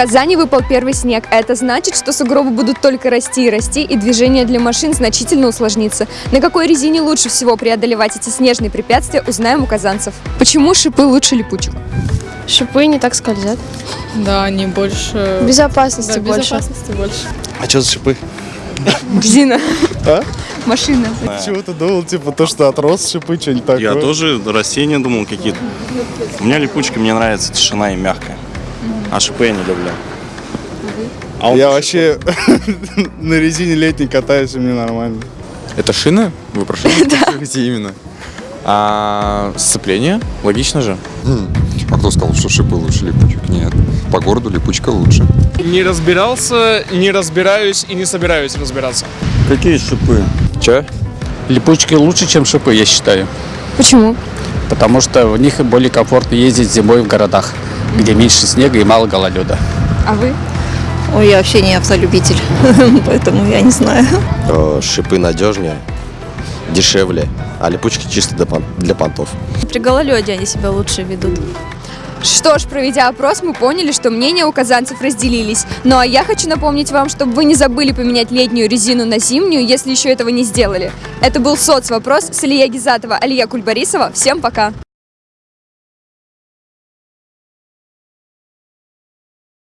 Казани выпал первый снег. а Это значит, что сугробы будут только расти и расти, и движение для машин значительно усложнится. На какой резине лучше всего преодолевать эти снежные препятствия, узнаем у казанцев. Почему шипы лучше липучек? Шипы не так скользят. Да, они больше... Безопасности Да, больше. безопасности больше. А что за шипы? Резина. А? Машина. Чего-то думал, типа, то, что отрос шипы, что-нибудь такое. Я тоже растения думал какие-то. У меня липучка, мне нравится тишина и мягкая. А шипы я не люблю. А он Я вообще на резине летней катаюсь, и мне нормально. Это шины? Вы про шины спрашиваете именно? А сцепление? Логично же. А кто сказал, что шипы лучше липучек? Нет. По городу липучка лучше. Не разбирался, не разбираюсь и не собираюсь разбираться. Какие шипы? Че? Липучки лучше, чем шипы, я считаю. Почему? Потому что в них более комфортно ездить зимой в городах, где меньше снега и мало гололеда. А вы? Ой, я вообще не автолюбитель, поэтому я не знаю. Шипы надежнее, дешевле, а липучки чисто для, пон- для понтов. При гололеде они себя лучше ведут. Что ж, проведя опрос, мы поняли, что мнения у казанцев разделились. Ну а я хочу напомнить вам, чтобы вы не забыли поменять летнюю резину на зимнюю, если еще этого не сделали. Это был соцвопрос с Алия Гизатова, Алия Кульбарисова. Всем пока!